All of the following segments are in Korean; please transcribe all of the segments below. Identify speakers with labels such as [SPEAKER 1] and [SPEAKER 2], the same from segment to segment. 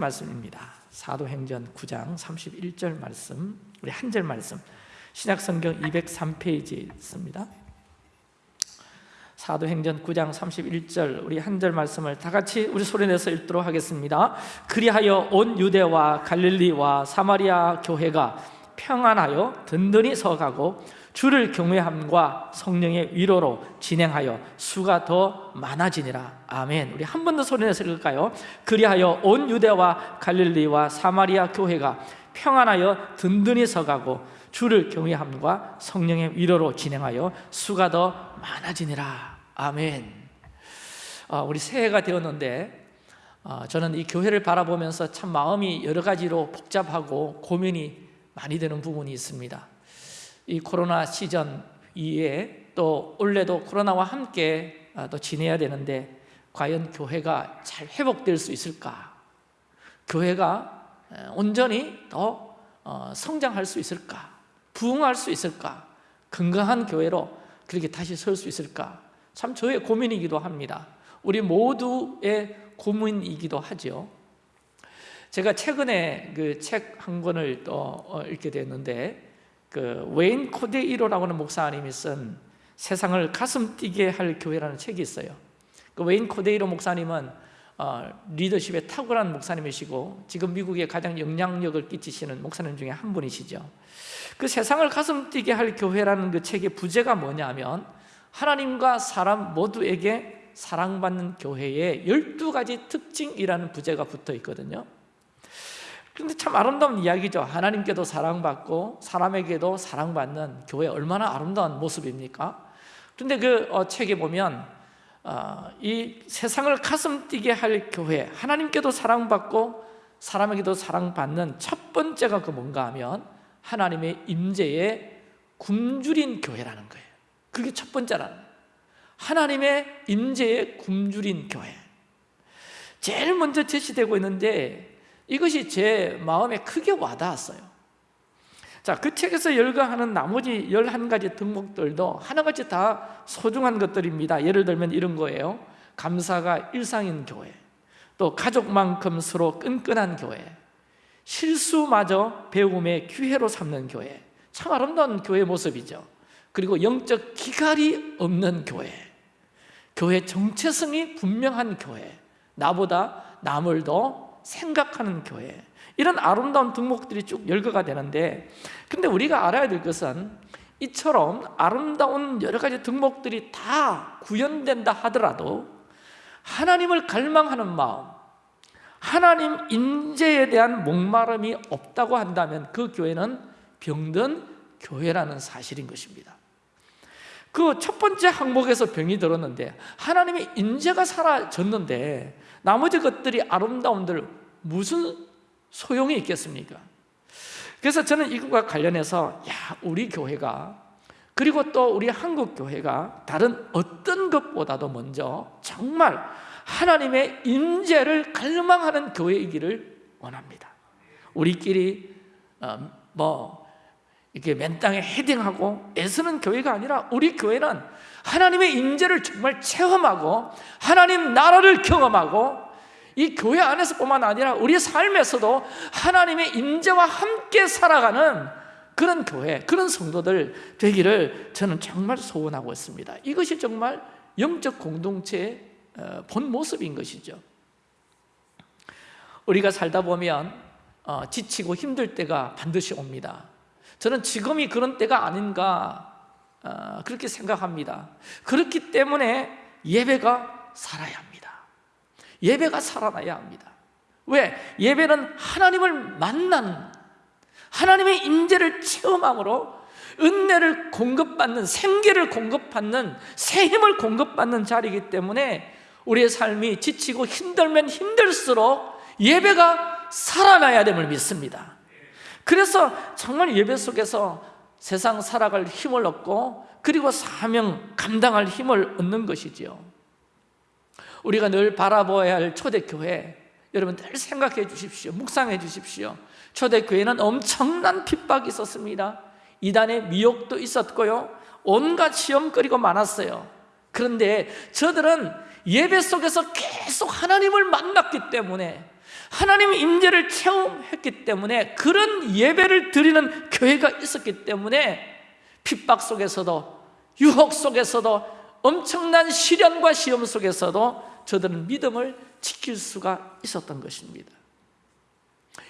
[SPEAKER 1] 말씀입니다. 사도행전 9장 31절 말씀, 우리 한 절 말씀. 신약성경 203페이지에 있습니다. 사도행전 9장 31절 우리 한 절 말씀을 다 같이 우리 소리내서 읽도록 하겠습니다. 그리하여 온 유대와 갈릴리와 사마리아 교회가 평안하여 든든히 서가고 주를 경외함과 성령의 위로로 진행하여 수가 더 많아지니라. 아멘. 우리 한 번 더 소리내서 읽을까요? 그리하여 온 유대와 갈릴리와 사마리아 교회가 평안하여 든든히 서가고 주를 경외함과 성령의 위로로 진행하여 수가 더 많아지니라. 아멘. 어, 우리 새해가 되었는데 어, 저는 이 교회를 바라보면서 참 마음이 여러 가지로 복잡하고 고민이 많이 되는 부분이 있습니다 이 코로나 시전 이에 또 올해도 코로나와 함께 아, 또 지내야 되는데 과연 교회가 잘 회복될 수 있을까? 교회가 온전히 더 어, 성장할 수 있을까? 부흥할 수 있을까? 건강한 교회로 그렇게 다시 설 수 있을까? 참 저의 고민이기도 합니다. 우리 모두의 고민이기도 하죠. 제가 최근에 그 책 한 권을 또 어, 읽게 됐는데 그 웨인 코데이로라고 하는 목사님이 쓴 세상을 가슴 뛰게 할 교회라는 책이 있어요. 그 웨인 코데이로 목사님은 어, 리더십에 탁월한 목사님이시고 지금 미국에 가장 영향력을 끼치시는 목사님 중에 한 분이시죠. 그 세상을 가슴 뛰게 할 교회라는 그 책의 부제가 뭐냐면 하나님과 사람 모두에게 사랑받는 교회의 12가지 특징이라는 부제가 붙어 있거든요. 근데 참 아름다운 이야기죠. 하나님께도 사랑받고 사람에게도 사랑받는 교회 얼마나 아름다운 모습입니까? 그런데 그 어, 책에 보면 어, 이 세상을 가슴 뛰게 할 교회, 하나님께도 사랑받고 사람에게도 사랑받는 첫 번째가 그 뭔가 하면 하나님의 임재에 굶주린 교회라는 거예요. 그게 첫 번째라는 거예요. 하나님의 임재에 굶주린 교회. 제일 먼저 제시되고 있는데 이것이 제 마음에 크게 와닿았어요. 자, 그 책에서 열거하는 나머지 11가지 덕목들도 하나같이 다 소중한 것들입니다. 예를 들면 이런 거예요. 감사가 일상인 교회 또 가족만큼 서로 끈끈한 교회 실수마저 배움의 기회로 삼는 교회 참 아름다운 교회 모습이죠. 그리고 영적 기갈이 없는 교회 교회 정체성이 분명한 교회 나보다 남을 더 생각하는 교회. 이런 아름다운 덕목들이 쭉 열거가 되는데 근데 우리가 알아야 될 것은 이처럼 아름다운 여러 가지 덕목들이 다 구현된다 하더라도 하나님을 갈망하는 마음 하나님 인재에 대한 목마름이 없다고 한다면 그 교회는 병든 교회라는 사실인 것입니다. 그 첫 번째 항목에서 병이 들었는데 하나님의 인재가 사라졌는데 나머지 것들이 아름다움들 무슨 소용이 있겠습니까? 그래서 저는 이것과 관련해서 야 우리 교회가 그리고 또 우리 한국 교회가 다른 어떤 것보다도 먼저 정말 하나님의 임재를 갈망하는 교회이기를 원합니다. 우리끼리 어, 뭐 이렇게 맨 땅에 헤딩하고 애쓰는 교회가 아니라 우리 교회는 하나님의 임재를 정말 체험하고 하나님 나라를 경험하고 이 교회 안에서뿐만 아니라 우리 삶에서도 하나님의 임재와 함께 살아가는 그런 교회, 그런 성도들 되기를 저는 정말 소원하고 있습니다. 이것이 정말 영적 공동체의 어, 본 모습인 것이죠. 우리가 살다 보면 어, 지치고 힘들 때가 반드시 옵니다 저는 지금이 그런 때가 아닌가 어, 그렇게 생각합니다. 그렇기 때문에 예배가 살아야 합니다. 예배가 살아나야 합니다. 왜? 예배는 하나님을 만난 하나님의 임재를 체험함으로 은혜를 공급받는 생계를 공급받는 새 힘을 공급받는 자리이기 때문에 우리의 삶이 지치고 힘들면 힘들수록 예배가 살아나야 됨을 믿습니다 그래서 정말 예배 속에서 세상 살아갈 힘을 얻고 그리고 사명 감당할 힘을 얻는 것이지요. 우리가 늘 바라보아야 할 초대교회 여러분 늘 생각해 주십시오. 묵상해 주십시오. 초대교회는 엄청난 핍박이 있었습니다. 이단의 미혹도 있었고요. 온갖 시험거리가 많았어요. 그런데 저들은 예배 속에서 계속 하나님을 만났기 때문에 하나님의 임재를 체험했기 때문에 그런 예배를 드리는 교회가 있었기 때문에 핍박 속에서도 유혹 속에서도 엄청난 시련과 시험 속에서도 저들은 믿음을 지킬 수가 있었던 것입니다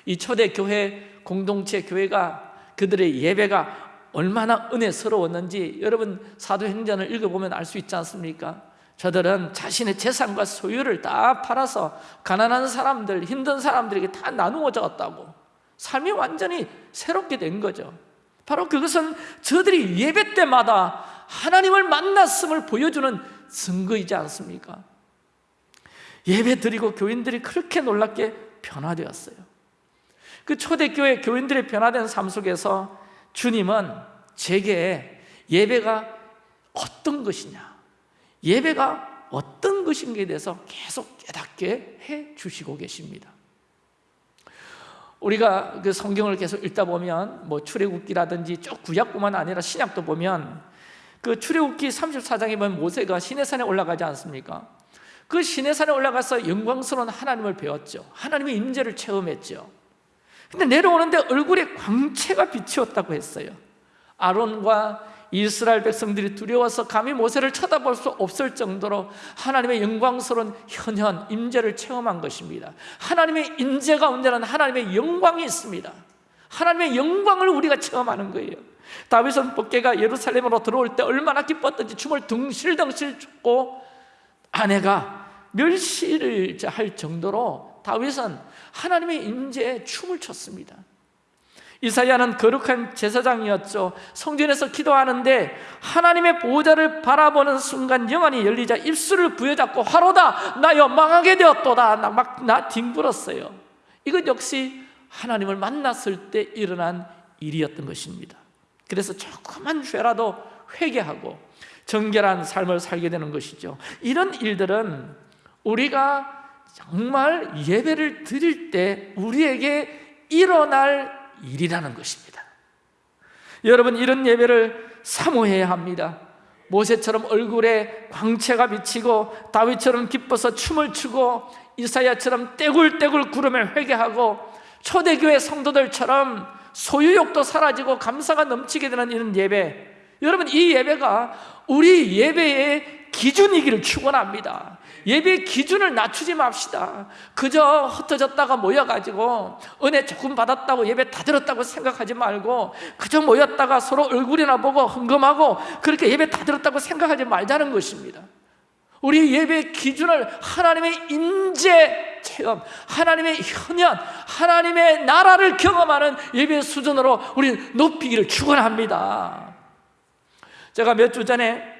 [SPEAKER 1] 이 초대 교회 공동체 교회가 그들의 예배가 얼마나 은혜스러웠는지 여러분 사도행전을 읽어보면 알 수 있지 않습니까? 저들은 자신의 재산과 소유를 다 팔아서 가난한 사람들, 힘든 사람들에게 다 나누어 줬다고. 삶이 완전히 새롭게 된 거죠. 바로 그것은 저들이 예배 때마다 하나님을 만났음을 보여주는 증거이지 않습니까? 예배 드리고 교인들이 그렇게 놀랍게 변화되었어요. 그 초대교회 교인들의 변화된 삶 속에서 주님은 제게 예배가 어떤 것이냐 예배가 어떤 것인가에 대해서 계속 깨닫게 해 주시고 계십니다. 우리가 그 성경을 계속 읽다 보면 뭐 출애굽기라든지 쭉 구약뿐만 아니라 신약도 보면 그 출애굽기 34장에 보면 모세가 시내산에 올라가지 않습니까? 그 시내산에 올라가서 영광스러운 하나님을 배웠죠. 하나님의 임재를 체험했죠. 근데 내려오는데 얼굴에 광채가 비치었다고 했어요. 아론과 이스라엘 백성들이 두려워서 감히 모세를 쳐다볼 수 없을 정도로 하나님의 영광스러운 현현, 임재를 체험한 것입니다. 하나님의 임재 가운데는 하나님의 영광이 있습니다. 하나님의 영광을 우리가 체험하는 거예요. 다윗은 법계가 예루살렘으로 들어올 때 얼마나 기뻤던지 춤을 둥실둥실 췄고 아내가 멸시를 할 정도로 다윗은 하나님의 임재에 춤을 췄습니다 이사야는 거룩한 제사장이었죠. 성전에서 기도하는데 하나님의 보호자를 바라보는 순간 영안이 열리자 입술을 부여잡고 화로다 나여 망하게 되었도다. 막나 뒹굴었어요. 이것 역시 하나님을 만났을 때 일어난 일이었던 것입니다. 그래서 조그만 죄라도 회개하고 정결한 삶을 살게 되는 것이죠. 이런 일들은 우리가 정말 예배를 드릴 때 우리에게 일어날 일이라는 것입니다. 여러분 이런 예배를 사모해야 합니다. 모세처럼 얼굴에 광채가 비치고 다윗처럼 기뻐서 춤을 추고 이사야처럼 떼굴떼굴 구름에 회개하고 초대교회 성도들처럼 소유욕도 사라지고 감사가 넘치게 되는 이런 예배. 여러분 이 예배가 우리 예배의 기준이기를 축원합니다. 예배의 기준을 낮추지 맙시다. 그저 흩어졌다가 모여가지고 은혜 조금 받았다고 예배 다 들었다고 생각하지 말고 그저 모였다가 서로 얼굴이나 보고 흥금하고 그렇게 예배 다 들었다고 생각하지 말자는 것입니다. 우리 예배의 기준을 하나님의 임재 체험, 하나님의 현현, 하나님의 나라를 경험하는 예배 수준으로 우리 높이기를 축원합니다. 제가 몇 주 전에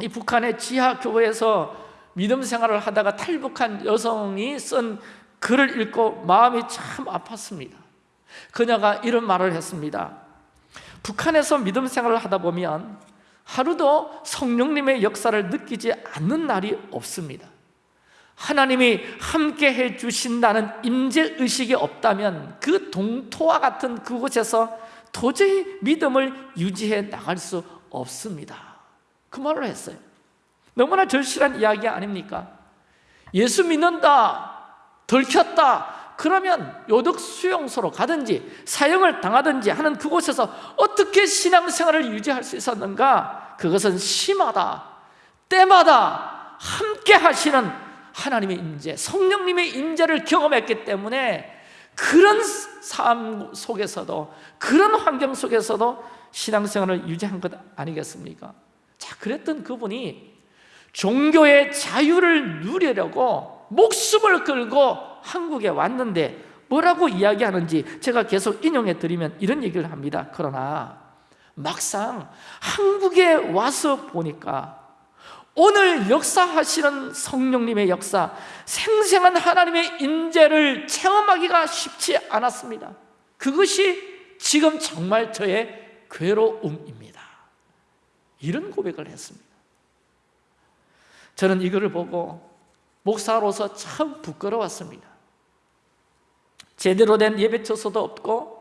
[SPEAKER 1] 이 북한의 지하 교회에서 믿음 생활을 하다가 탈북한 여성이 쓴 글을 읽고 마음이 참 아팠습니다. 그녀가 이런 말을 했습니다. 북한에서 믿음 생활을 하다 보면 하루도 성령님의 역사를 느끼지 않는 날이 없습니다. 하나님이 함께 해주신다는 임재의식이 없다면 그 동토와 같은 그곳에서 도저히 믿음을 유지해 나갈 수 없습니다 그 말을 했어요 너무나 절실한 이야기 아닙니까? 예수 믿는다, 들켰다 그러면 요덕 수용소로 가든지 사형을 당하든지 하는 그곳에서 어떻게 신앙생활을 유지할 수 있었는가? 그것은 심하다, 때마다 함께 하시는 하나님의 임재, 성령님의 임재를 경험했기 때문에 그런 삶 속에서도 그런 환경 속에서도 신앙생활을 유지한 것 아니겠습니까? 자, 그랬던 그분이 종교의 자유를 누리려고 목숨을 걸고 한국에 왔는데 뭐라고 이야기하는지 제가 계속 인용해 드리면 이런 얘기를 합니다. 그러나 막상 한국에 와서 보니까 오늘 역사하시는 성령님의 역사 생생한 하나님의 인재를 체험하기가 쉽지 않았습니다. 그것이 지금 정말 저의 괴로움입니다 이런 고백을 했습니다. 저는 이거를 보고 목사로서 참 부끄러웠습니다. 제대로 된 예배 처소도 없고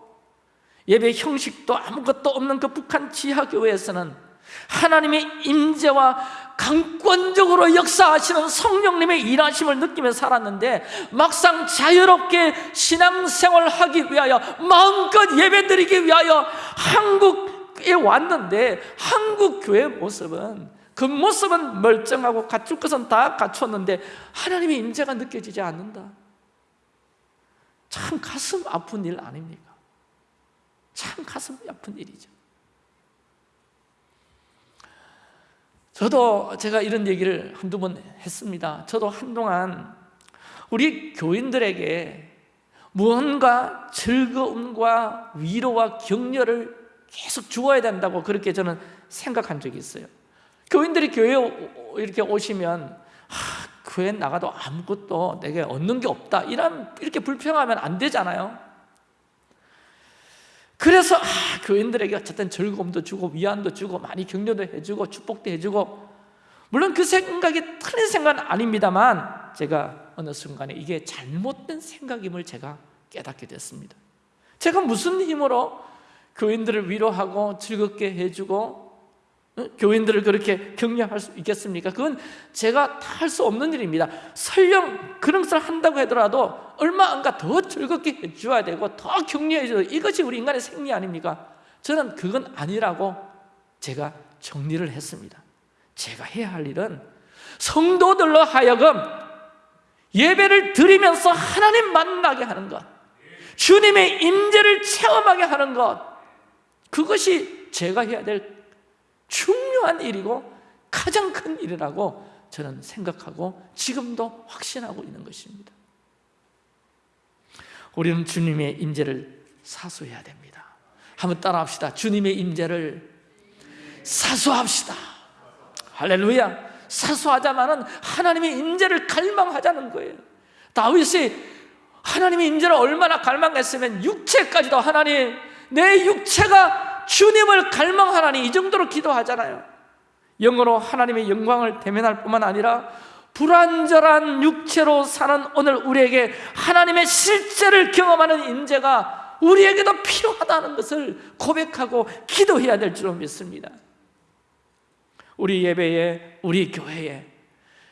[SPEAKER 1] 예배 형식도 아무것도 없는 그 북한 지하교회에서는 하나님의 임재와 강권적으로 역사하시는 성령님의 일하심을 느끼며 살았는데 막상 자유롭게 신앙생활을 하기 위하여 마음껏 예배드리기 위하여 한국 에 왔는데 한국 교회 모습은 그 모습은 멀쩡하고 갖출 것은 다 갖췄는데 하나님의 임재가 느껴지지 않는다. 참 가슴 아픈 일 아닙니까? 참 가슴 아픈 일이죠. 저도 제가 이런 얘기를 한두 번 했습니다. 저도 한동안 우리 교인들에게 무언가 즐거움과 위로와 격려를 계속 주어야 된다고 그렇게 저는 생각한 적이 있어요. 교인들이 교회에 오- 이렇게 오시면 아, 교회 나가도 아무것도 내게 얻는 게 없다. 이런 이렇게 불평하면 안 되잖아요. 그래서 아, 교인들에게 어쨌든 즐거움도 주고 위안도 주고 많이 격려도 해주고 축복도 해주고. 물론 그 생각이 틀린 생각은 아닙니다만 제가 어느 순간에 이게 잘못된 생각임을 제가 깨닫게 됐습니다. 제가 무슨 힘으로 교인들을 위로하고 즐겁게 해주고 어? 교인들을 그렇게 격려할 수 있겠습니까? 그건 제가 다 할 수 없는 일입니다 설령 그런 것을 한다고 하더라도 얼마 안가 더 즐겁게 해줘야 되고 더 격려해줘야 되고 이것이 우리 인간의 생리 아닙니까? 저는 그건 아니라고 제가 정리를 했습니다 제가 해야 할 일은 성도들로 하여금 예배를 드리면서 하나님 만나게 하는 것 주님의 임재를 체험하게 하는 것 그것이 제가 해야 될 중요한 일이고 가장 큰 일이라고 저는 생각하고 지금도 확신하고 있는 것입니다. 우리는 주님의 임재를 사수해야 됩니다. 한번 따라합시다. 주님의 임재를 사수합시다. 할렐루야. 사수하자마는 하나님의 임재를 갈망하자는 거예요. 다윗이 하나님의 임재를 얼마나 갈망했으면 육체까지도 하나님 내 육체가 주님을 갈망하나니 이 정도로 기도하잖아요. 영어로 하나님의 영광을 대면할 뿐만 아니라 불완전한 육체로 사는 오늘 우리에게 하나님의 실제를 경험하는 임재가 우리에게도 필요하다는 것을 고백하고 기도해야 될 줄로 믿습니다. 우리 예배에 우리 교회에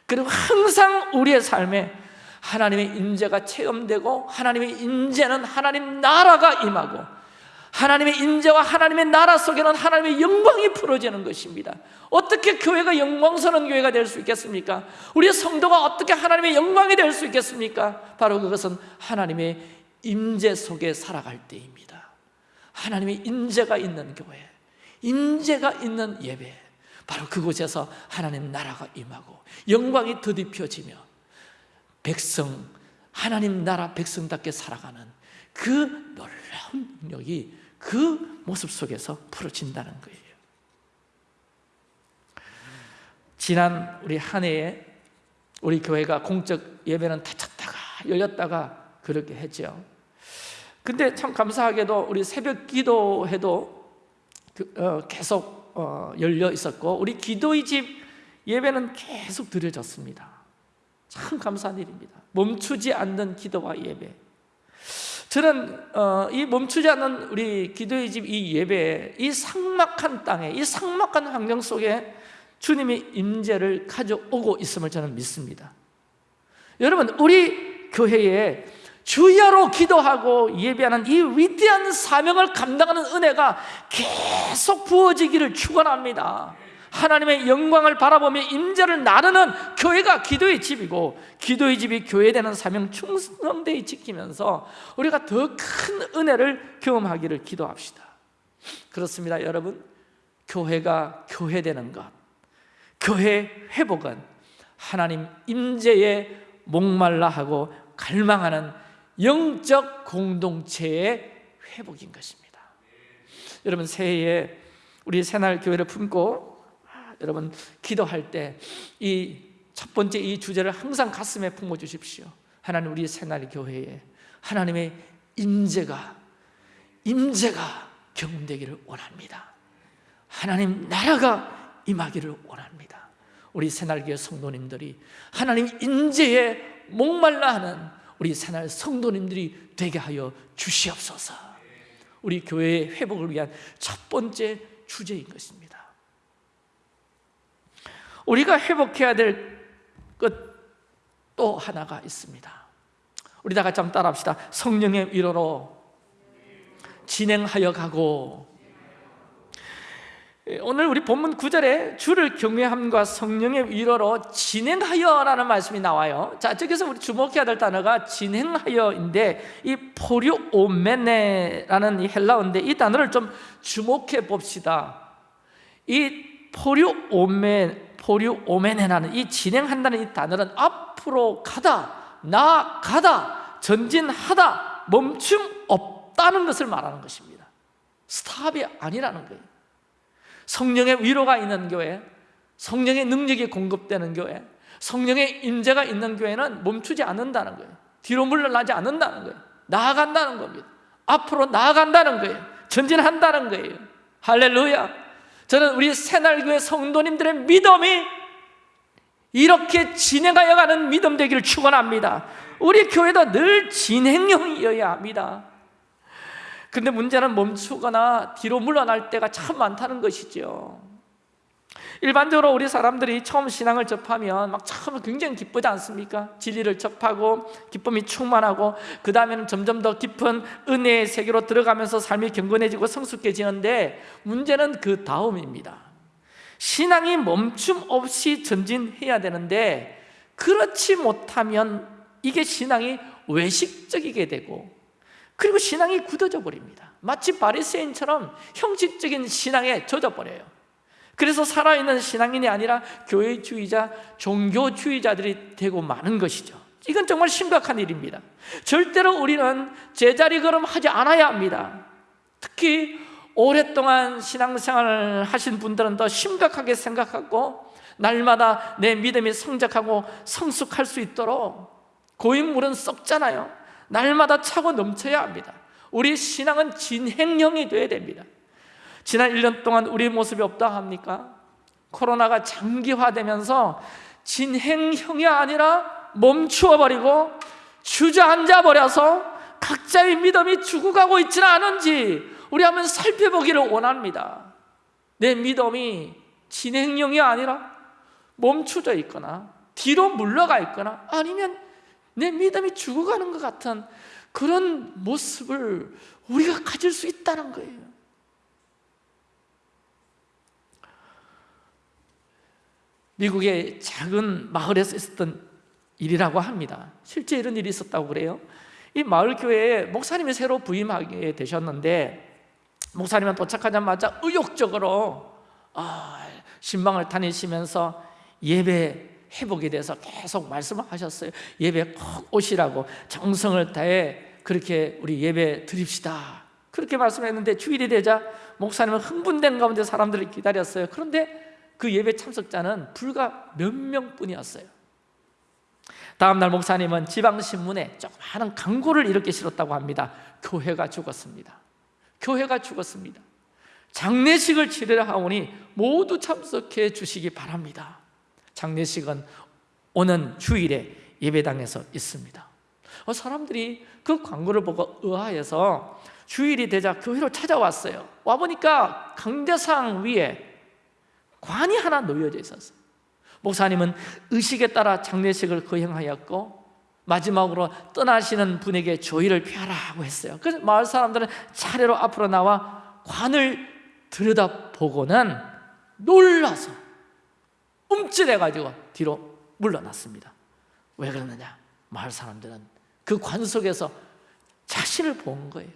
[SPEAKER 1] 그리고 항상 우리의 삶에 하나님의 임재가 체험되고 하나님의 임재는 하나님 나라가 임하고 하나님의 인재와 하나님의 나라 속에는 하나님의 영광이 풀어지는 것입니다 어떻게 교회가 영광스러운 교회가 될 수 있겠습니까? 우리 성도가 어떻게 하나님의 영광이 될 수 있겠습니까? 바로 그것은 하나님의 임재 속에 살아갈 때입니다 하나님의 임재가 있는 교회 임재가 있는 예배 바로 그곳에서 하나님 나라가 임하고 영광이 더딥혀지며 백성 하나님 나라 백성답게 살아가는 그 놀라운 능력이 그 모습 속에서 풀어진다는 거예요. 지난 우리 한 해에 우리 교회가 공적 예배는 닫혔다가 열렸다가 그렇게 했죠. 근데 참 감사하게도 우리 새벽 기도회도 그, 어, 계속 어, 열려 있었고 우리 기도의 집 예배는 계속 드려졌습니다. 참 감사한 일입니다. 멈추지 않는 기도와 예배 저는 어, 이 멈추지 않는 우리 기도의 집 이 예배에 이 삭막한 땅에 이 삭막한 환경 속에 주님의 임재를 가져오고 있음을 저는 믿습니다. 여러분 우리 교회에 주야로 기도하고 예배하는 이 위대한 사명을 감당하는 은혜가 계속 부어지기를 축원합니다 하나님의 영광을 바라보며 임재를 나누는 교회가 기도의 집이고 기도의 집이 교회되는 사명 충성되이 지키면서 우리가 더 큰 은혜를 경험하기를 기도합시다. 그렇습니다 여러분. 교회가 교회되는 것 교회 회복은 하나님 임재에 목말라 하고 갈망하는 영적 공동체의 회복인 것입니다. 여러분 새해에 우리 새날 교회를 품고 여러분 기도할 때 이 첫 번째 이 주제를 항상 가슴에 품어 주십시오. 하나님 우리 새날 교회에 하나님의 임재가 임재가 경험되기를 원합니다. 하나님 나라가 임하기를 원합니다. 우리 새날교회 성도님들이 하나님 임재에 목말라 하는 우리 새날 성도님들이 되게 하여 주시옵소서. 우리 교회의 회복을 위한 첫 번째 주제인 것입니다 우리가 회복해야 될 것 또 하나가 있습니다. 우리 다 같이 한번 따라합시다. 성령의 위로로 진행하여 가고. 예, 오늘 우리 본문 9절에 주를 경외함과 성령의 위로로 진행하여 라는 말씀이 나와요. 자, 저기서 우리 주목해야 될 단어가 진행하여인데 이 포류오메네라는 이 헬라어인데 이 단어를 좀 주목해 봅시다. 이 포류오메, 포류오메네라는 이 진행한다는 이 단어는 앞으로 가다, 나아가다, 전진하다, 멈춤 없다는 것을 말하는 것입니다. 스탑이 아니라는 거예요. 성령의 위로가 있는 교회 성령의 능력이 공급되는 교회 성령의 임재가 있는 교회는 멈추지 않는다는 거예요. 뒤로 물러나지 않는다는 거예요. 나아간다는 겁니다. 앞으로 나아간다는 거예요. 전진한다는 거예요. 할렐루야 저는 우리 새날교회 성도님들의 믿음이 이렇게 진행하여 가는 믿음 되기를 축원합니다. 우리 교회도 늘 진행형이어야 합니다. 근데 문제는 멈추거나 뒤로 물러날 때가 참 많다는 것이죠 일반적으로 우리 사람들이 처음 신앙을 접하면 막 처음에 굉장히 기쁘지 않습니까? 진리를 접하고 기쁨이 충만하고 그 다음에는 점점 더 깊은 은혜의 세계로 들어가면서 삶이 경건해지고 성숙해지는데 문제는 그 다음입니다. 신앙이 멈춤 없이 전진해야 되는데 그렇지 못하면 이게 신앙이 외식적이게 되고 그리고 신앙이 굳어져 버립니다. 마치 바리새인처럼 형식적인 신앙에 젖어버려요 그래서 살아있는 신앙인이 아니라 교회주의자, 종교주의자들이 되고 마는 것이죠. 이건 정말 심각한 일입니다. 절대로 우리는 제자리 걸음하지 않아야 합니다. 특히 오랫동안 신앙생활을 하신 분들은 더 심각하게 생각하고 날마다 내 믿음이 성장하고 성숙할 수 있도록 고인물은 썩잖아요. 날마다 차고 넘쳐야 합니다. 우리 신앙은 진행형이 되어야 됩니다 지난 1년 동안 우리의 모습이 없다 합니까? 코로나가 장기화되면서 진행형이 아니라 멈추어 버리고 주저앉아 버려서 각자의 믿음이 죽어가고 있지는 않은지 우리 한번 살펴보기를 원합니다 내 믿음이 진행형이 아니라 멈추져 있거나 뒤로 물러가 있거나 아니면 내 믿음이 죽어가는 것 같은 그런 모습을 우리가 가질 수 있다는 거예요 미국의 작은 마을에서 있었던 일이라고 합니다. 실제 이런 일이 있었다고 그래요. 이 마을 교회에 목사님이 새로 부임하게 되셨는데 목사님은 도착하자마자 의욕적으로 아, 신방을 다니시면서 예배 회복에 대해서 계속 말씀을 하셨어요. 예배 꼭 오시라고 정성을 다해 그렇게 우리 예배 드립시다. 그렇게 말씀했는데 주일이 되자 목사님은 흥분된 가운데 사람들을 기다렸어요. 그런데 그 예배 참석자는 불과 몇 명뿐이었어요. 다음날 목사님은 지방신문에 조그마한 광고를 이렇게 실었다고 합니다. 교회가 죽었습니다. 교회가 죽었습니다. 장례식을 치르려 하오니 모두 참석해 주시기 바랍니다. 장례식은 오는 주일에 예배당에서 있습니다. 어, 사람들이 그 광고를 보고 의아해서 주일이 되자 교회로 찾아왔어요. 와보니까 강대상 위에 관이 하나 놓여져 있었어요. 목사님은 의식에 따라 장례식을 거행하였고 마지막으로 떠나시는 분에게 조의를 피하라고 했어요. 그래서 마을 사람들은 차례로 앞으로 나와 관을 들여다보고는 놀라서 움찔해가지고 뒤로 물러났습니다. 왜 그러느냐? 마을 사람들은 그 관 속에서 자신을 본 거예요.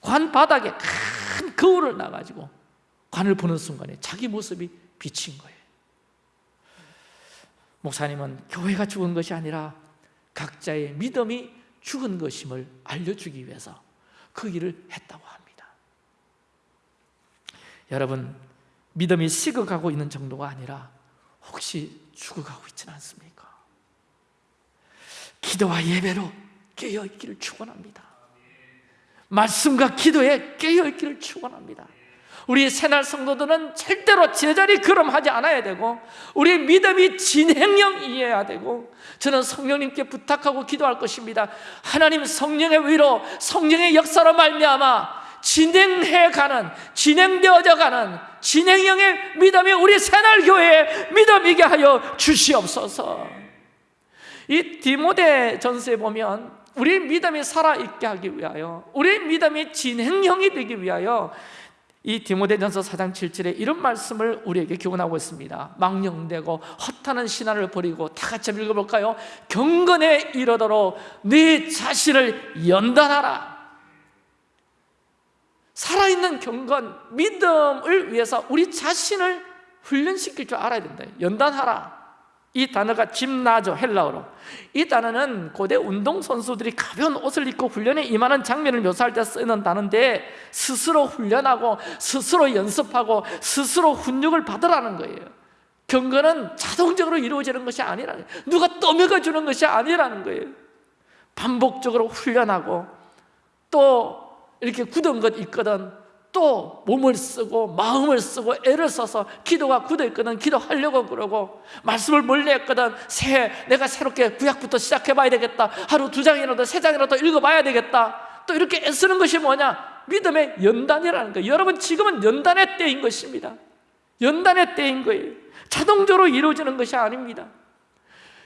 [SPEAKER 1] 관 바닥에 큰 거울을 놔가지고 관을 보는 순간에 자기 모습이 비친 거예요. 목사님은 교회가 죽은 것이 아니라 각자의 믿음이 죽은 것임을 알려주기 위해서 그 일을 했다고 합니다. 여러분 믿음이 식어가고 있는 정도가 아니라 혹시 죽어가고 있지는 않습니까? 기도와 예배로 깨어있기를 축원합니다. 말씀과 기도에 깨어있기를 축원합니다 우리 새날 성도들은 절대로 제자리 걸음하지 않아야 되고 우리의 믿음이 진행형이어야 되고 저는 성령님께 부탁하고 기도할 것입니다. 하나님 성령의 위로 성령의 역사로 말미암아 진행해가는 진행되어져 가는 진행형의 믿음이 우리 새날 교회의 믿음이게 하여 주시옵소서. 이 디모데 전서에 보면 우리 믿음이 살아있게 하기 위하여 우리 믿음이 진행형이 되기 위하여 이 디모데전서 4장 7절에 이런 말씀을 우리에게 교훈하고 있습니다. 망령되고 허탄한 신화를 버리고 다 같이 읽어볼까요? 경건에 이르도록 네 자신을 연단하라. 살아있는 경건, 믿음을 위해서 우리 자신을 훈련시킬 줄 알아야 된다. 연단하라 이 단어가 짐나죠 헬라어로. 이 단어는 고대 운동선수들이 가벼운 옷을 입고 훈련에 임하는 장면을 묘사할 때 쓰는 단어인데 스스로 훈련하고 스스로 연습하고 스스로 훈육을 받으라는 거예요. 경건은 자동적으로 이루어지는 것이 거예요. 누가 떠먹여 주는 것이 아니라는 거예요. 반복적으로 훈련하고 또 이렇게 굳은 것 있거든 또 몸을 쓰고 마음을 쓰고 애를 써서 기도가 굳어 있거든. 기도하려고 그러고 말씀을 멀리 했거든. 새 내가 새롭게 구약부터 시작해 봐야 되겠다. 하루 두 장이라도 세 장이라도 읽어 봐야 되겠다. 또 이렇게 애쓰는 것이 뭐냐? 믿음의 연단이라는 거예요. 여러분 지금은 연단의 때인 것입니다. 연단의 때인 거예요. 자동적으로 이루어지는 것이 아닙니다.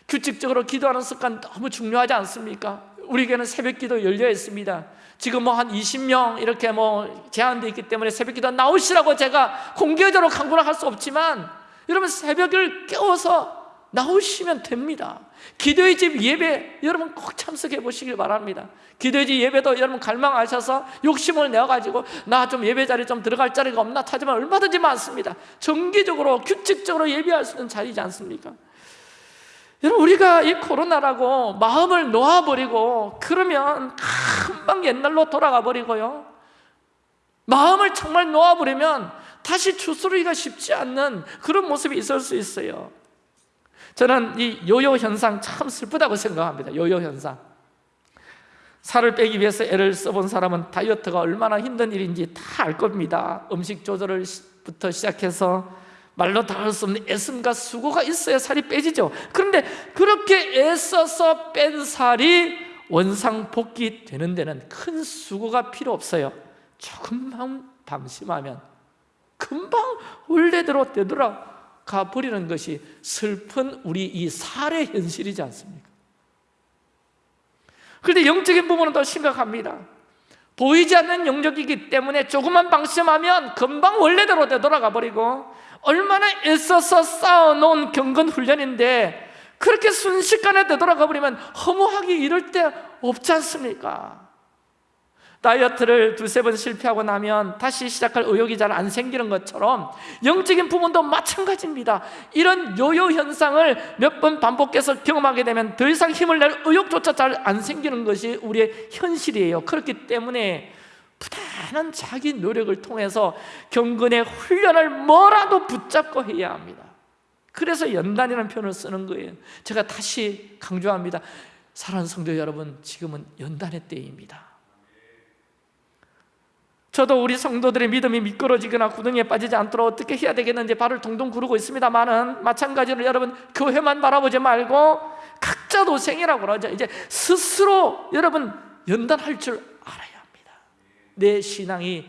[SPEAKER 1] 규칙적으로 기도하는 습관 너무 중요하지 않습니까? 우리에게는 새벽 기도 열려 있습니다 지금 뭐 한 20명 이렇게 뭐 제한되어 있기 때문에 새벽 기도 나오시라고 제가 공개적으로 강구를 할 수 없지만 여러분 새벽을 깨워서 나오시면 됩니다. 기도의 집 예배 여러분 꼭 참석해 보시길 바랍니다. 기도의 집 예배도 여러분 갈망하셔서 욕심을 내어가지고 나 좀 예배 자리 좀 들어갈 자리가 없나 하지만 얼마든지 많습니다. 정기적으로 규칙적으로 예배할 수 있는 자리지 않습니까? 여러분 우리가 이 코로나라고 마음을 놓아버리고 그러면 금방 옛날로 돌아가 버리고요. 마음을 정말 놓아버리면 다시 추스르기가 쉽지 않는 그런 모습이 있을 수 있어요. 저는 이 요요 현상 참 슬프다고 생각합니다. 요요 현상. 살을 빼기 위해서 애를 써본 사람은 다이어트가 얼마나 힘든 일인지 다 알 겁니다. 음식 조절을부터 시작해서 말로 다 할 수 없는 애씀과 수고가 있어야 살이 빼지죠. 그런데 그렇게 애써서 뺀 살이 원상복귀 되는 데는 큰 수고가 필요 없어요. 조금만 방심하면 금방 원래대로 되돌아가 버리는 것이 슬픈 우리 이 살의 현실이지 않습니까? 그런데 영적인 부분은 더 심각합니다. 보이지 않는 영역이기 때문에 조금만 방심하면 금방 원래대로 되돌아가 버리고 얼마나 애써서 쌓아놓은 경건 훈련인데 그렇게 순식간에 되돌아가 버리면 허무하기 이럴 때 없지 않습니까? 다이어트를 두세 번 실패하고 나면 다시 시작할 의욕이 잘 안 생기는 것처럼 영적인 부분도 마찬가지입니다 이런 요요 현상을 몇 번 반복해서 경험하게 되면 더 이상 힘을 낼 의욕조차 잘 안 생기는 것이 우리의 현실이에요 그렇기 때문에 부단한 자기 노력을 통해서 경건의 훈련을 뭐라도 붙잡고 해야 합니다. 그래서 연단이라는 표현을 쓰는 거예요. 제가 다시 강조합니다. 사랑하는 성도 여러분 지금은 연단의 때입니다. 저도 우리 성도들의 믿음이 미끄러지거나 구덩이에 빠지지 않도록 어떻게 해야 되겠는지 발을 동동 구르고 있습니다만은 마찬가지로 여러분 교회만 바라보지 말고 각자 도생이라고 그러죠. 이제 스스로 여러분 연단할 줄 내 신앙이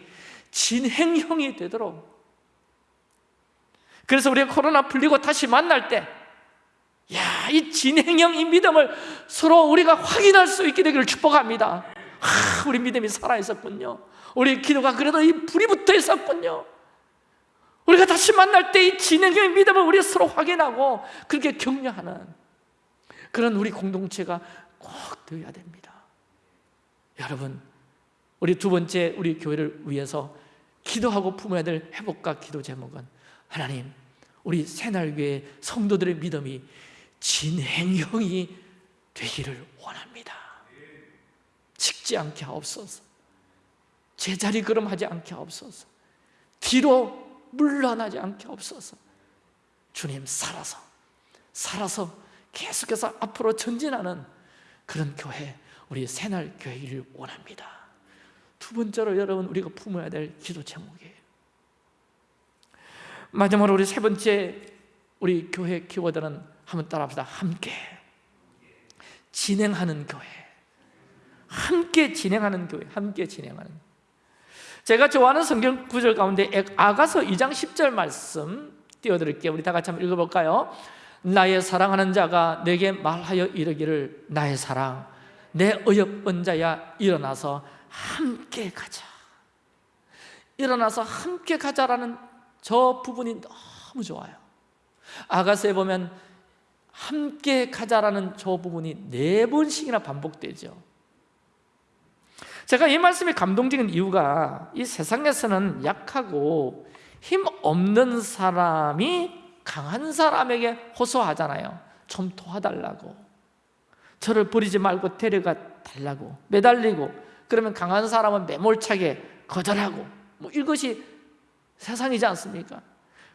[SPEAKER 1] 진행형이 되도록. 그래서 우리가 코로나 풀리고 다시 만날 때 야, 이 진행형 이 믿음을 서로 우리가 확인할 수 있게 되기를 축복합니다. 하, 우리 믿음이 살아있었군요. 우리 기도가 그래도 이 불이 붙어 있었군요. 우리가 다시 만날 때 이 진행형의 믿음을 우리 서로 확인하고 그렇게 격려하는 그런 우리 공동체가 꼭 되어야 됩니다. 여러분 우리 두 번째 우리 교회를 위해서 기도하고 품어야 될 회복과 기도 제목은 하나님 우리 새날교회 성도들의 믿음이 진행형이 되기를 원합니다. 식지 않게 하옵소서 제자리 걸음하지 않게 하옵소서 뒤로 물러나지 않게 하옵소서 주님 살아서 살아서 계속해서 앞으로 전진하는 그런 교회 우리 새날 교회를 원합니다 두 번째로 여러분 우리가 품어야 될 기도 제목이에요. 마지막으로 우리 세 번째 우리 교회 키워드는 한번 따라합시다. 함께. 진행하는 교회. 함께 진행하는 교회. 함께 진행하는. 제가 좋아하는 성경 구절 가운데 아가서 2장 10절 말씀 띄워드릴게요. 우리 다 같이 한번 읽어볼까요? 나의 사랑하는 자가 내게 말하여 이르기를 나의 사랑 내 어여쁜 자야 일어나서 함께 가자. 일어나서 함께 가자라는 저 부분이 너무 좋아요. 아가서에 보면 함께 가자라는 저 부분이 네 번씩이나 반복되죠. 제가 이 말씀이 감동적인 이유가 이 세상에서는 약하고 힘 없는 사람이 강한 사람에게 호소하잖아요. 좀 도와달라고. 저를 버리지 말고 데려가 달라고. 매달리고 그러면 강한 사람은 매몰차게 거절하고 뭐 이것이 세상이지 않습니까?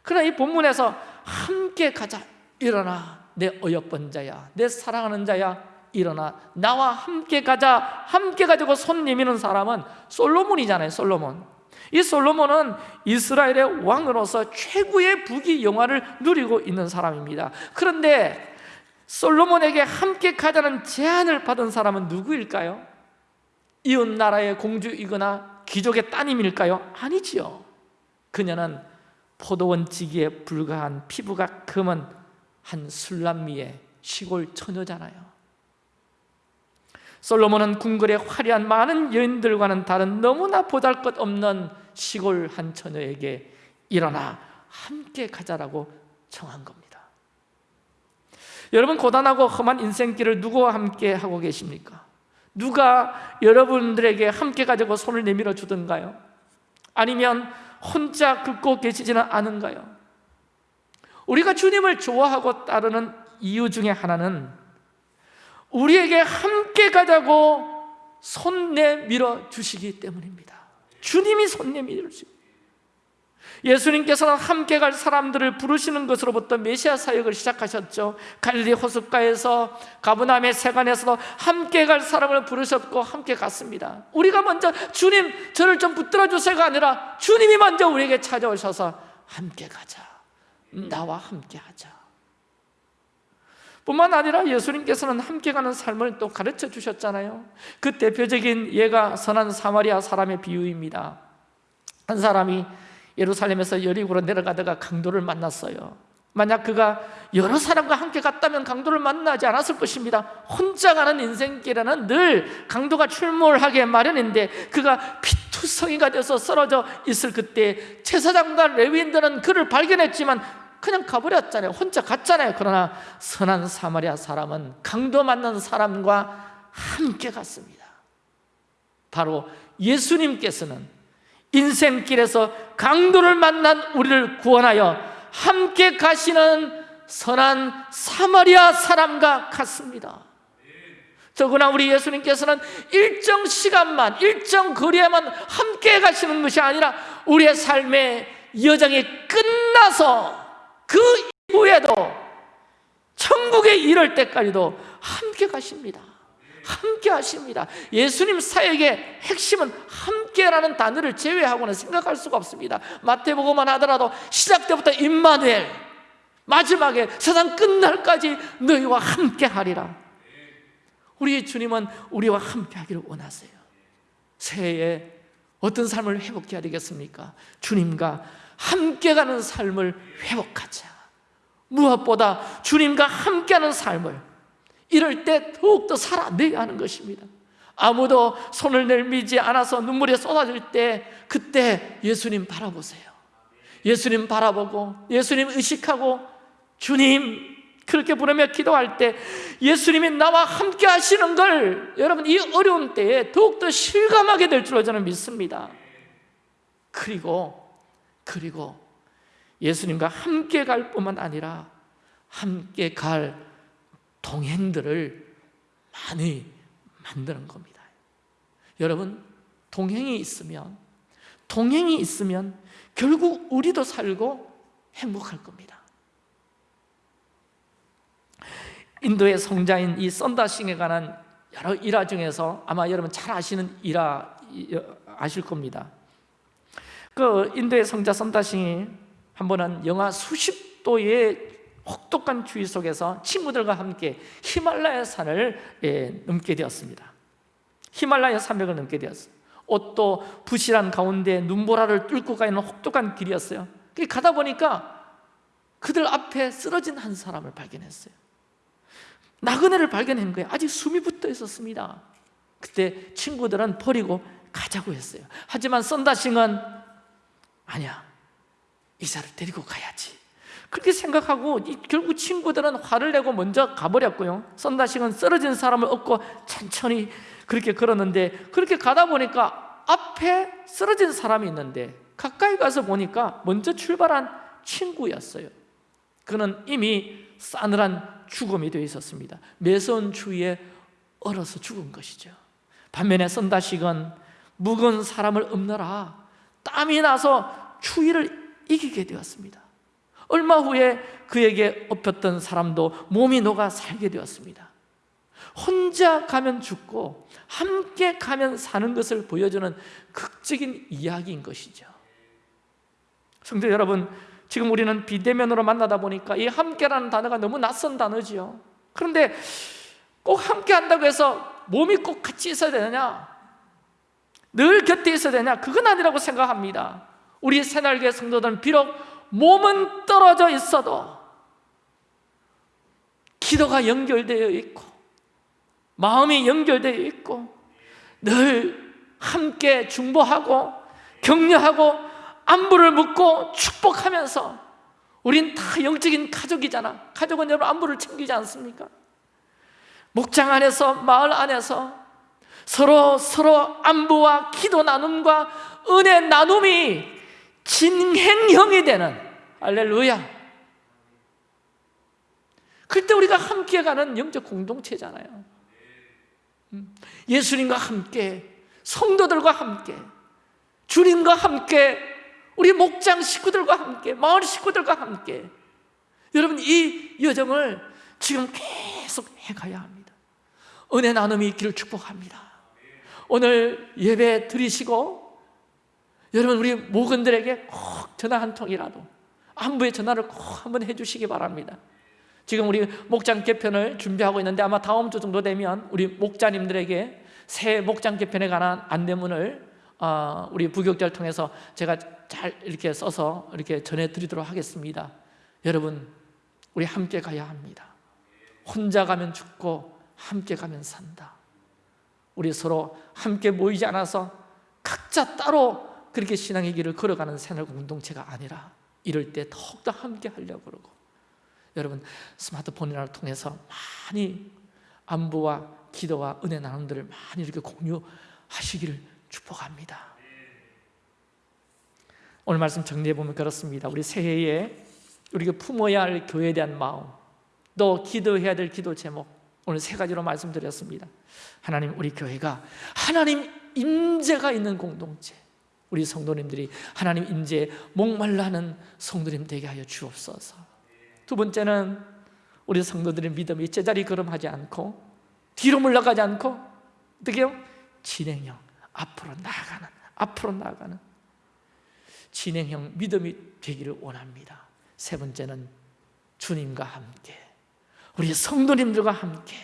[SPEAKER 1] 그러나 이 본문에서 함께 가자. 일어나. 내 어여쁜 자야. 내 사랑하는 자야. 일어나. 나와 함께 가자. 함께 가지고 손 내미는 사람은 솔로몬이잖아요 솔로몬. 이 솔로몬은 이스라엘의 왕으로서 최고의 부귀 영화를 누리고 있는 사람입니다. 그런데 솔로몬에게 함께 가자는 제안을 받은 사람은 누구일까요? 이웃 나라의 공주이거나 귀족의 따님일까요? 아니지요 그녀는 포도원 지기에 불과한 피부가 검은 한 술람미의 시골 처녀잖아요 솔로몬은 궁궐의 화려한 많은 여인들과는 다른 너무나 보잘것없는 시골 한 처녀에게 일어나 함께 가자라고 청한 겁니다 여러분 고단하고 험한 인생길을 누구와 함께 하고 계십니까? 누가 여러분들에게 함께 가지고 손을 내밀어 주던가요? 아니면 혼자 긁고 계시지는 않은가요? 우리가 주님을 좋아하고 따르는 이유 중에 하나는 우리에게 함께 가자고 손 내밀어 주시기 때문입니다 주님이 손 내밀어 주시고 예수님께서는 함께 갈 사람들을 부르시는 것으로부터 메시아 사역을 시작하셨죠. 갈릴리 호숫가에서 가브나움의 세관에서도 함께 갈 사람을 부르셨고 함께 갔습니다. 우리가 먼저 주님 저를 좀 붙들어 주세요가 아니라 주님이 먼저 우리에게 찾아오셔서 함께 가자. 나와 함께 하자. 뿐만 아니라 예수님께서는 함께 가는 삶을 또 가르쳐 주셨잖아요. 그 대표적인 예가 선한 사마리아 사람의 비유입니다. 한 사람이 예루살렘에서 여리고로 내려가다가 강도를 만났어요. 만약 그가 여러 사람과 함께 갔다면 강도를 만나지 않았을 것입니다. 혼자 가는 인생길에는 늘 강도가 출몰하게 마련인데 그가 피투성이가 돼서 쓰러져 있을 그때 제사장과 레위인들은 그를 발견했지만 그냥 가버렸잖아요. 혼자 갔잖아요. 그러나 선한 사마리아 사람은 강도 만난 사람과 함께 갔습니다. 바로 예수님께서는 인생길에서 강도를 만난 우리를 구원하여 함께 가시는 선한 사마리아 사람과 같습니다. 더구나 우리 예수님께서는 일정 시간만 일정 거리에만 함께 가시는 것이 아니라 우리의 삶의 여정이 끝나서 그 이후에도 천국에 이를 때까지도 함께 가십니다 함께 하십니다. 예수님 사역의 핵심은 함께라는 단어를 제외하고는 생각할 수가 없습니다. 마태복음만 하더라도 시작 때부터 임마누엘 마지막에 세상 끝날까지 너희와 함께 하리라. 우리 주님은 우리와 함께 하기를 원하세요. 새해에 어떤 삶을 회복해야 되겠습니까? 주님과 함께 가는 삶을 회복하자. 무엇보다 주님과 함께하는 삶을 이럴 때 더욱더 살아내야 하는 것입니다. 아무도 손을 내밀지 않아서 눈물이 쏟아질 때 그때 예수님 바라보세요. 예수님 바라보고 예수님 의식하고 주님 그렇게 부르며 기도할 때 예수님이 나와 함께 하시는 걸 여러분 이 어려운 때에 더욱더 실감하게 될 줄로 저는 믿습니다. 그리고 그리고 예수님과 함께 갈 뿐만 아니라 함께 갈 동행들을 많이 만드는 겁니다. 여러분 동행이 있으면 동행이 있으면 결국 우리도 살고 행복할 겁니다. 인도의 성자인 이 썬다싱에 관한 여러 일화 중에서 아마 여러분 잘 아시는 일화 아실 겁니다. 그 인도의 성자 썬다싱이 한 번은 영하 수십 도의 혹독한 주의 속에서 친구들과 함께 히말라야 산을 예, 넘게 되었습니다. 히말라야 산맥을 넘게 되었어요. 옷도 부실한 가운데 눈보라를 뚫고 가는 혹독한 길이었어요. 그 가다 보니까 그들 앞에 쓰러진 한 사람을 발견했어요. 나그네를 발견한 거예요. 아직 숨이 붙어 있었습니다. 그때 친구들은 버리고 가자고 했어요. 하지만 썬다싱은 아니야. 이사를 데리고 가야지 그렇게 생각하고 이- 결국 친구들은 화를 내고 먼저 가버렸고요. 썬다싱은 쓰러진 사람을 업고 천천히 그렇게 걸었는데 그렇게 가다 보니까 앞에 쓰러진 사람이 있는데 가까이 가서 보니까 먼저 출발한 친구였어요. 그는 이미 싸늘한 죽음이 되어 있었습니다. 매서운 추위에 얼어서 죽은 것이죠. 반면에 썬다식은 묵은 사람을 엎느라 땀이 나서 추위를 이기게 되었습니다 얼마 후에 그에게 엎였던 사람도 몸이 녹아 살게 되었습니다. 혼자 가면 죽고 함께 가면 사는 것을 보여주는 극적인 이야기인 것이죠. 성도 여러분 지금 우리는 비대면으로 만나다 보니까 이 함께라는 단어가 너무 낯선 단어지요. 그런데 꼭 함께 한다고 해서 몸이 꼭 같이 있어야 되느냐? 늘 곁에 있어야 되냐? 그건 아니라고 생각합니다. 우리 새날개 성도들은 비록 몸은 떨어져 있어도 기도가 연결되어 있고 마음이 연결되어 있고 늘 함께 중보하고 격려하고 안부를 묻고 축복하면서 우린 다 영적인 가족이잖아 가족은 여러분 안부를 챙기지 않습니까? 목장 안에서 마을 안에서 서로 서로 안부와 기도 나눔과 은혜 나눔이 진행형이 되는 할렐루야. 그때 우리가 함께 가는 영적 공동체잖아요. 음, 예수님과 함께 성도들과 함께 주님과 함께 우리 목장 식구들과 함께 마을 식구들과 함께. 여러분 이 여정을 지금 계속 해가야 합니다. 은혜 나눔이 있기를 축복합니다. 오늘 예배 드리시고 여러분 우리 목원들에게 꼭 전화 한 통이라도 안부의 전화를 꼭 한번 해주시기 바랍니다. 지금 우리 목장 개편을 준비하고 있는데 아마 다음 주 정도 되면 우리 목자님들에게 새 목장 개편에 관한 안내문을 어, 우리 부격자를 통해서 제가 잘 이렇게 써서 이렇게 전해드리도록 하겠습니다. 여러분 우리 함께 가야 합니다. 혼자 가면 죽고 함께 가면 산다. 우리 서로 함께 모이지 않아서 각자 따로 그렇게 신앙의 길을 걸어가는 새날 공동체가 아니라 이럴 때 더욱더 함께 하려고 그러고. 여러분 스마트폰이나 통해서 많이 안부와 기도와 은혜 나눔들을 많이 이렇게 공유하시기를 축복합니다. 오늘 말씀 정리해 보면 그렇습니다. 우리 새해에 우리가 품어야 할 교회에 대한 마음 또 기도해야 될 기도 제목 오늘 세 가지로 말씀드렸습니다. 하나님 우리 교회가 하나님 임재가 있는 공동체 우리 성도님들이 하나님 임재에 목말라 하는 성도님 되게 하여 주옵소서. 두 번째는 우리 성도들의 믿음이 제자리 걸음하지 않고 뒤로 물러가지 않고 어떻게 요? 진행형 앞으로 나아가는 앞으로 나아가는 진행형 믿음이 되기를 원합니다. 세 번째는 주님과 함께 우리 성도님들과 함께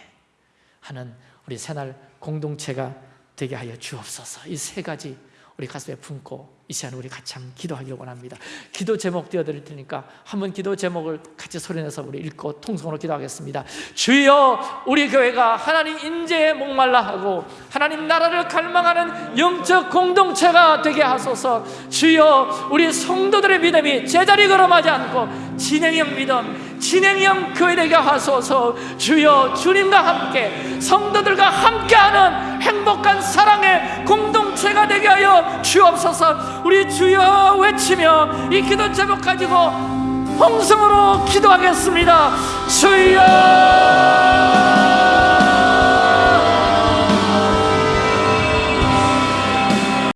[SPEAKER 1] 하는 우리 새날 공동체가 되게 하여 주옵소서. 이 세 가지 우리 가슴에 품고 이 시간 우리 같이 한번 기도하기를 원합니다. 기도 제목 띄워드릴 테니까 한번 기도 제목을 같이 소리내서 우리 읽고 통성으로 기도하겠습니다. 주여 우리 교회가 하나님 인재에 목말라 하고 하나님 나라를 갈망하는 영적 공동체가 되게 하소서. 주여 우리 성도들의 믿음이 제자리 걸음하지 않고 진행형 믿음 진행형 교회 되게 하소서 주여 주님과 함께 성도들과 함께하는 행복한 사랑의 공동체가 되게 하여 주옵소서. 우리 주여 외치며 이 기도 제목 가지고 홍성으로 기도하겠습니다. 주여